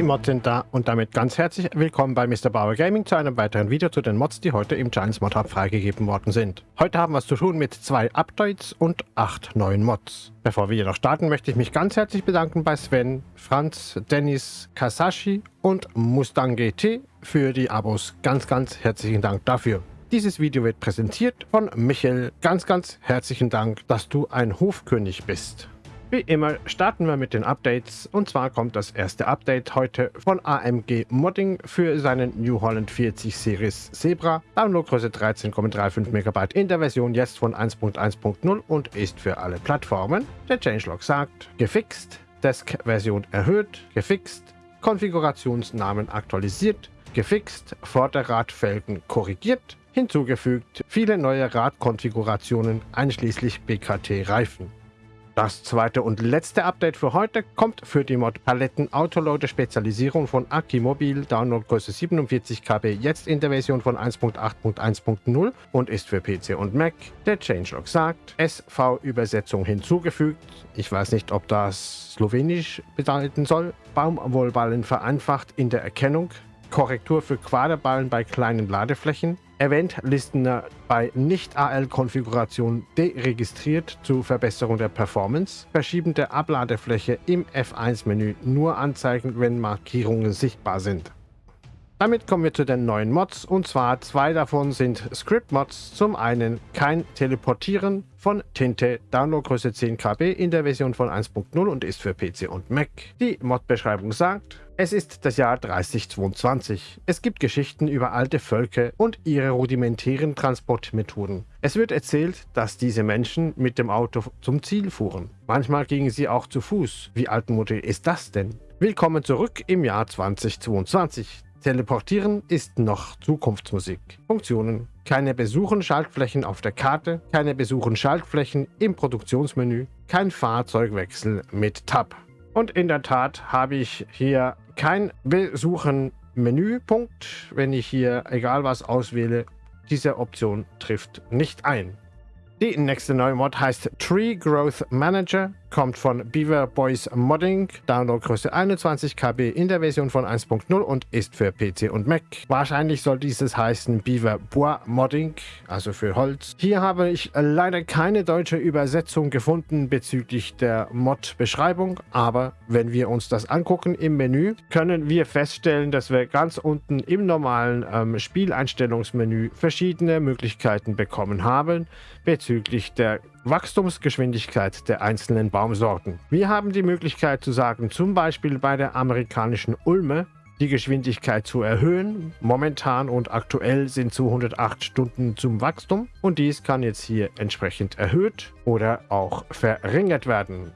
Die Mods sind da und damit ganz herzlich willkommen bei Mr. Bauer Gaming zu einem weiteren Video zu den Mods, die heute im Giants Mod Hub freigegeben worden sind. Heute haben wir es zu tun mit zwei Updates und acht neuen Mods. Bevor wir jedoch starten, möchte ich mich ganz herzlich bedanken bei Sven, Franz, Dennis, Kasashi und Mustang GT für die Abos. Ganz, ganz herzlichen Dank dafür. Dieses Video wird präsentiert von Michael. Ganz, ganz herzlichen Dank, dass du ein Hofkönig bist. Wie immer starten wir mit den Updates und zwar kommt das erste Update heute von AMG Modding für seinen New Holland 40 Series Zebra. Downloadgröße 13,35 MB in der Version jetzt von 1.1.0 und ist für alle Plattformen. Der Changelog sagt, gefixt, Desk-Version erhöht, gefixt, Konfigurationsnamen aktualisiert, gefixt, Vorderradfelgen korrigiert, hinzugefügt, viele neue Radkonfigurationen einschließlich BKT-Reifen. Das zweite und letzte Update für heute kommt für die Mod Paletten Autoloader Spezialisierung von Akimobil, Downloadgröße 47 KB, jetzt in der Version von 1.8.1.0 und ist für PC und Mac. Der Changelog sagt, SV-Übersetzung hinzugefügt. Ich weiß nicht, ob das Slowenisch bedeuten soll. Baumwollballen vereinfacht in der Erkennung. Korrektur für Quaderballen bei kleinen Ladeflächen. Event-Listener bei Nicht-AL-Konfiguration deregistriert zur Verbesserung der Performance. Verschieben der Abladefläche im F1-Menü nur anzeigen, wenn Markierungen sichtbar sind. Damit kommen wir zu den neuen Mods und zwar zwei davon sind Script-Mods. Zum einen kein Teleportieren von Tinte, Downloadgröße 10 KB in der Version von 1.0 und ist für PC und Mac. Die Mod-Beschreibung sagt, es ist das Jahr 3022. Es gibt Geschichten über alte Völker und ihre rudimentären Transportmethoden. Es wird erzählt, dass diese Menschen mit dem Auto zum Ziel fuhren. Manchmal gingen sie auch zu Fuß. Wie altmodisch ist das denn? Willkommen zurück im Jahr 2022. Teleportieren ist noch Zukunftsmusik. Funktionen. Keine besuchen Schaltflächen auf der Karte, keine besuchen Schaltflächen im Produktionsmenü, kein Fahrzeugwechsel mit Tab. Und in der Tat habe ich hier kein Besuchen Menüpunkt. Wenn ich hier egal was auswähle, diese Option trifft nicht ein. Die nächste neue Mod heißt Tree Growth Manager kommt von Beaver Boys Modding, Downloadgröße 21 KB in der Version von 1.0 und ist für PC und Mac. Wahrscheinlich soll dieses heißen Beaver Bois Modding, also für Holz. Hier habe ich leider keine deutsche Übersetzung gefunden bezüglich der Mod-Beschreibung, aber wenn wir uns das angucken im Menü, können wir feststellen, dass wir ganz unten im normalen ähm, Spieleinstellungsmenü verschiedene Möglichkeiten bekommen haben bezüglich der Wachstumsgeschwindigkeit der einzelnen Baumsorten. Wir haben die Möglichkeit zu sagen, zum Beispiel bei der amerikanischen Ulme, die Geschwindigkeit zu erhöhen. Momentan und aktuell sind 208 Stunden zum Wachstum und dies kann jetzt hier entsprechend erhöht oder auch verringert werden.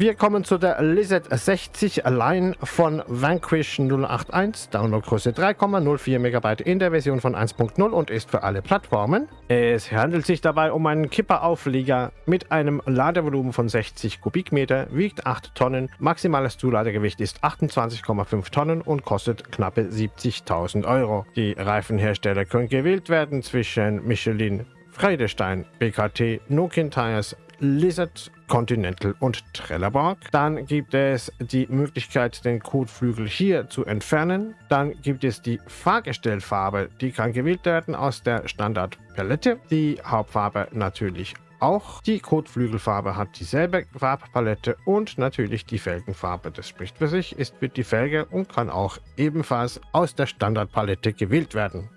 Wir kommen zu der Lizard 60 Line von Vanquish 081, Downloadgröße 3,04 MB in der Version von 1.0 und ist für alle Plattformen. Es handelt sich dabei um einen Kipperauflieger mit einem Ladevolumen von 60 Kubikmeter, wiegt 8 Tonnen, maximales Zuladegewicht ist 28,5 Tonnen und kostet knappe 70.000 Euro. Die Reifenhersteller können gewählt werden zwischen Michelin, Friedestein, BKT, Nokian Tires, Lizard, Continental und Trelleborg. Dann gibt es die Möglichkeit, den Kotflügel hier zu entfernen. Dann gibt es die Fahrgestellfarbe, die kann gewählt werden aus der Standardpalette. Die Hauptfarbe natürlich auch. Die Kotflügelfarbe hat dieselbe Farbpalette und natürlich die Felgenfarbe. Das spricht für sich, ist für die Felge und kann auch ebenfalls aus der Standardpalette gewählt werden.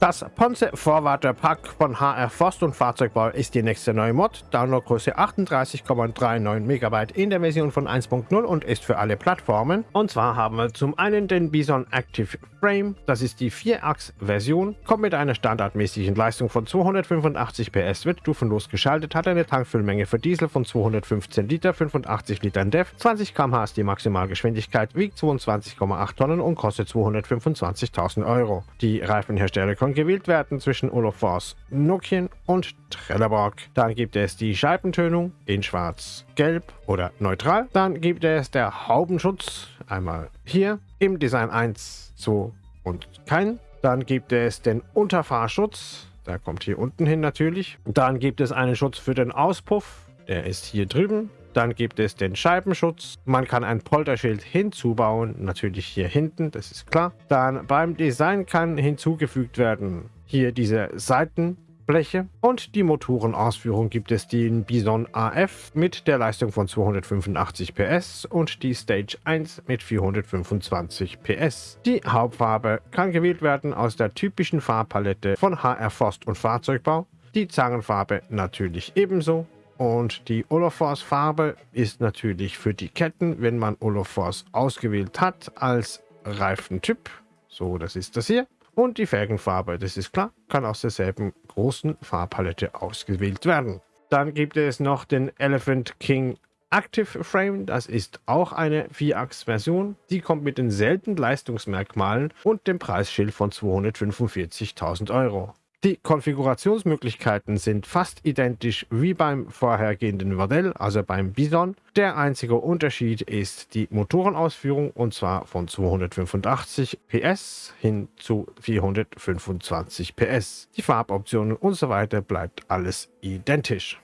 Das Ponce Vorwater Pack von HR Forst und Fahrzeugbau ist die nächste neue Mod. Downloadgröße 38,39 MB in der Version von 1.0 und ist für alle Plattformen. Und zwar haben wir zum einen den Bison Active Frame, das ist die 4-Achs-Version, kommt mit einer standardmäßigen Leistung von 285 PS, wird stufenlos geschaltet, hat eine Tankfüllmenge für Diesel von 215 Liter, 85 Litern DEF, 20 km/h ist die Maximalgeschwindigkeit, wiegt 22,8 Tonnen und kostet 225.000 Euro. Die Reifenhersteller können gewählt werden zwischen Olofors, Nokian und Trelleborg. Dann gibt es die Scheibentönung in schwarz, gelb oder neutral. Dann gibt es der Haubenschutz, einmal hier im Design 1, 2 und kein. Dann gibt es den Unterfahrschutz, der kommt hier unten hin natürlich. Dann gibt es einen Schutz für den Auspuff, der ist hier drüben. Dann gibt es den Scheibenschutz. Man kann ein Polterschild hinzubauen, natürlich hier hinten, das ist klar. Dann beim Design kann hinzugefügt werden hier diese Seitenbleche und die Motorenausführung gibt es den Bison AF mit der Leistung von 285 PS und die Stage 1 mit 425 PS. Die Hauptfarbe kann gewählt werden aus der typischen Farbpalette von HR Forst und Fahrzeugbau. Die Zangenfarbe natürlich ebenso und die Olofors Farbe ist natürlich für die Ketten, wenn man Olofors ausgewählt hat als Reifentyp. So, das ist das hier. Und die Felgenfarbe, das ist klar, kann aus derselben großen Farbpalette ausgewählt werden. Dann gibt es noch den Elephant King Active Frame, das ist auch eine Vierachs-Version. Die kommt mit denselben Leistungsmerkmalen und dem Preisschild von 245.000 Euro. Die Konfigurationsmöglichkeiten sind fast identisch wie beim vorhergehenden Modell, also beim Bison. Der einzige Unterschied ist die Motorenausführung und zwar von 285 PS hin zu 425 PS. Die Farboptionen und so weiter bleibt alles identisch.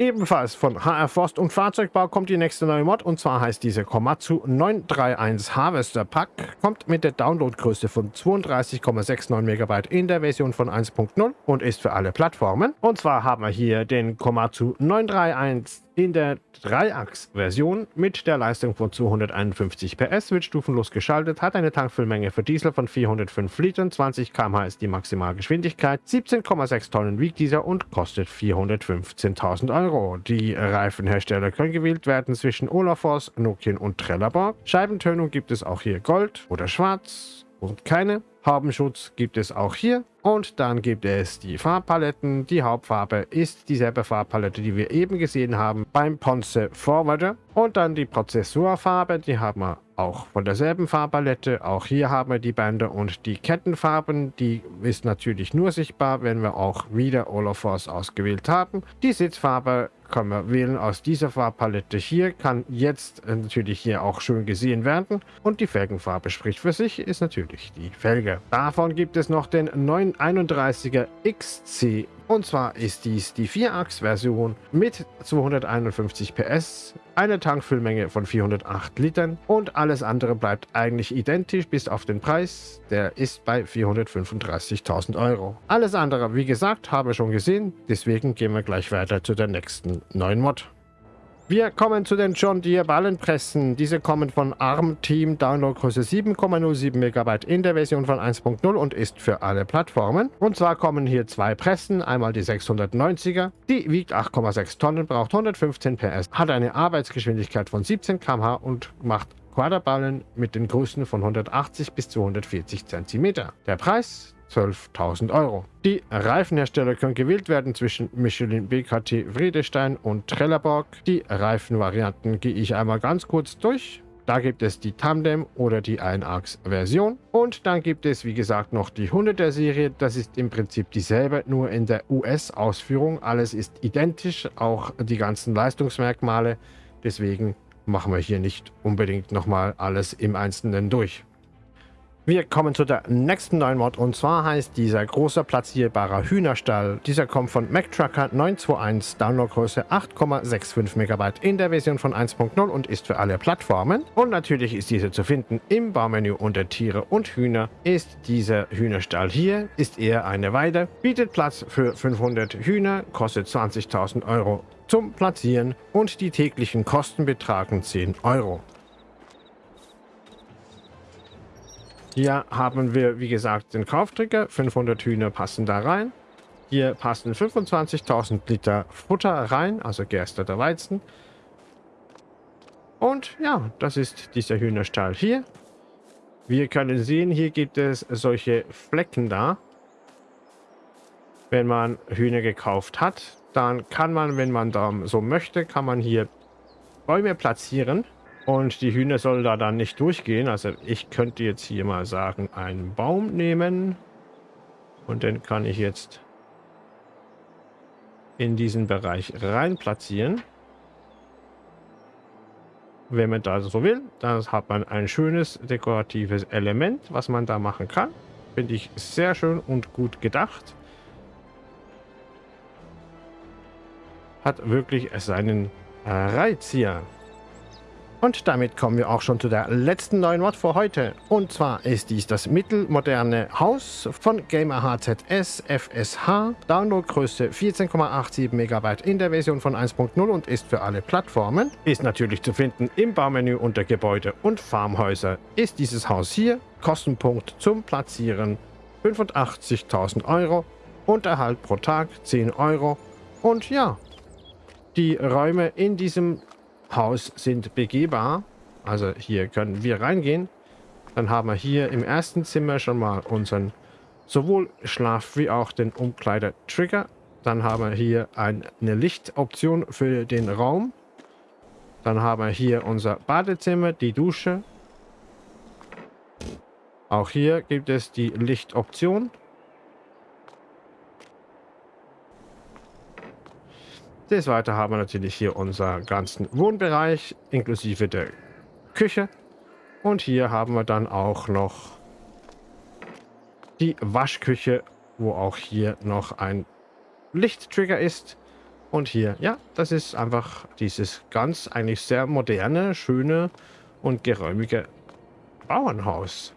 Ebenfalls von HR Forst und Fahrzeugbau kommt die nächste neue Mod und zwar heißt diese Komatsu 931 Harvester Pack. Kommt mit der Downloadgröße von 32,69 MB in der Version von 1.0 und ist für alle Plattformen. Und zwar haben wir hier den Komatsu 931 in der Dreiachs-Version mit der Leistung von 251 PS wird stufenlos geschaltet, hat eine Tankfüllmenge für Diesel von 405 Litern, 20 km/h ist die Maximalgeschwindigkeit, 17,6 Tonnen wiegt dieser und kostet 415.000 Euro. Die Reifenhersteller können gewählt werden zwischen Olafors, Nokian und Trelleborg. Scheibentönung gibt es auch hier Gold oder Schwarz und keine. Habenschutz gibt es auch hier. Und dann gibt es die Farbpaletten. Die Hauptfarbe ist dieselbe Farbpalette, die wir eben gesehen haben beim Ponce Forwarder. Und dann die Prozessorfarbe, die haben wir auch von derselben Farbpalette. Auch hier haben wir die Bänder und die Kettenfarben. Die ist natürlich nur sichtbar, wenn wir auch wieder Olafors ausgewählt haben. Die Sitzfarbe können wir wählen aus dieser Farbpalette hier, kann jetzt natürlich hier auch schön gesehen werden. Und die Felgenfarbe spricht für sich, ist natürlich die Felge. Davon gibt es noch den 931er XC und zwar ist dies die 4-Achs-Version mit 251 PS, eine Tankfüllmenge von 408 Litern und alles andere bleibt eigentlich identisch bis auf den Preis. Der ist bei 435.000 Euro. Alles andere, wie gesagt, habe ich schon gesehen, deswegen gehen wir gleich weiter zu der nächsten neuen Mod. Wir kommen zu den John Deere Ballenpressen. Diese kommen von ARM Team, Downloadgröße 7,07 MB in der Version von 1.0 und ist für alle Plattformen. Und zwar kommen hier zwei Pressen, einmal die 690er, die wiegt 8,6 Tonnen, braucht 115 PS, hat eine Arbeitsgeschwindigkeit von 17 km/h und macht Quaderballen mit den Größen von 180 bis 240 cm. Der Preis 12.000 Euro. Die Reifenhersteller können gewählt werden zwischen Michelin, BKT, Friedestein und Trelleborg. Die Reifenvarianten gehe ich einmal ganz kurz durch. Da gibt es die Tandem oder die Einachs-Version. Und dann gibt es, wie gesagt, noch die 100er Serie. Das ist im Prinzip dieselbe, nur in der US-Ausführung. Alles ist identisch, auch die ganzen Leistungsmerkmale. Deswegen machen wir hier nicht unbedingt nochmal alles im Einzelnen durch. Wir kommen zu der nächsten neuen Mod und zwar heißt dieser große platzierbarer Hühnerstall. Dieser kommt von MacTrucker 921, Downloadgröße 8,65 MB in der Version von 1.0 und ist für alle Plattformen. Und natürlich ist diese zu finden im Baumenü unter Tiere und Hühner. Ist dieser Hühnerstall hier, ist eher eine Weide, bietet Platz für 500 Hühner, kostet 20.000 Euro zum Platzieren und die täglichen Kosten betragen 10 Euro. Hier haben wir, wie gesagt, den Kauftrigger. 500 Hühner passen da rein. Hier passen 25.000 Liter Futter rein, also gersteter Weizen. Und ja, das ist dieser Hühnerstall hier. Wir können sehen, hier gibt es solche Flecken da. Wenn man Hühner gekauft hat, dann kann man, wenn man da so möchte, kann man hier Bäume platzieren. Und die Hühner sollen da dann nicht durchgehen. Also ich könnte jetzt hier mal sagen, einen Baum nehmen. Und den kann ich jetzt in diesen Bereich rein platzieren. Wenn man da so will, dann hat man ein schönes dekoratives Element, was man da machen kann. Finde ich sehr schön und gut gedacht. Hat wirklich seinen Reiz hier. Und damit kommen wir auch schon zu der letzten neuen Mod für heute. Und zwar ist dies das mittelmoderne Haus von Gamer HZS FSH. Downloadgröße 14,87 MB in der Version von 1.0 und ist für alle Plattformen. Ist natürlich zu finden im Baumenü unter Gebäude und Farmhäuser. Ist dieses Haus hier. Kostenpunkt zum Platzieren 85.000 Euro. Unterhalt pro Tag 10 Euro. Und ja, die Räume in diesem Haus sind begehbar. Also hier können wir reingehen. Dann haben wir hier im ersten Zimmer schon mal unseren sowohl Schlaf- wie auch den Umkleider-Trigger. Dann haben wir hier eine Lichtoption für den Raum. Dann haben wir hier unser Badezimmer, die Dusche. Auch hier gibt es die Lichtoption. Des Weiteren haben wir natürlich hier unseren ganzen Wohnbereich inklusive der Küche. Und hier haben wir dann auch noch die Waschküche, wo auch hier noch ein Lichttrigger ist. Und hier, ja, das ist einfach dieses ganz eigentlich sehr moderne, schöne und geräumige Bauernhaus.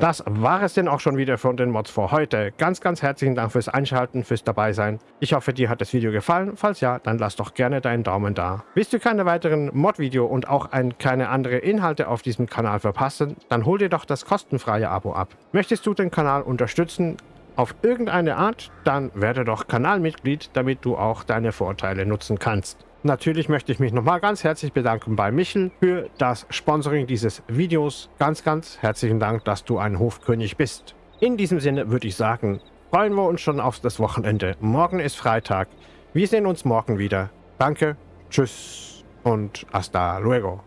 Das war es denn auch schon wieder von den Mods für heute. Ganz, ganz herzlichen Dank fürs Einschalten, fürs Dabeisein. Ich hoffe, dir hat das Video gefallen. Falls ja, dann lass doch gerne deinen Daumen da. Willst du keine weiteren Mod-Video und auch ein, keine andere Inhalte auf diesem Kanal verpassen, dann hol dir doch das kostenfreie Abo ab. Möchtest du den Kanal unterstützen, auf irgendeine Art, dann werde doch Kanalmitglied, damit du auch deine Vorteile nutzen kannst. Natürlich möchte ich mich nochmal ganz herzlich bedanken bei Michel für das Sponsoring dieses Videos. Ganz, ganz herzlichen Dank, dass du ein Hofkönig bist. In diesem Sinne würde ich sagen, freuen wir uns schon auf das Wochenende. Morgen ist Freitag. Wir sehen uns morgen wieder. Danke, tschüss und hasta luego.